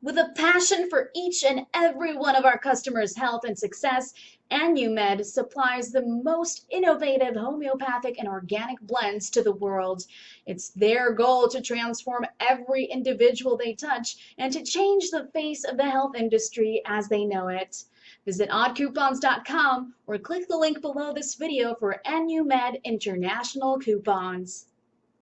With a passion for each and every one of our customers' health and success, AnuMed supplies the most innovative homeopathic and organic blends to the world. It's their goal to transform every individual they touch and to change the face of the health industry as they know it. Visit oddcoupons.com or click the link below this video for AnuMed International coupons.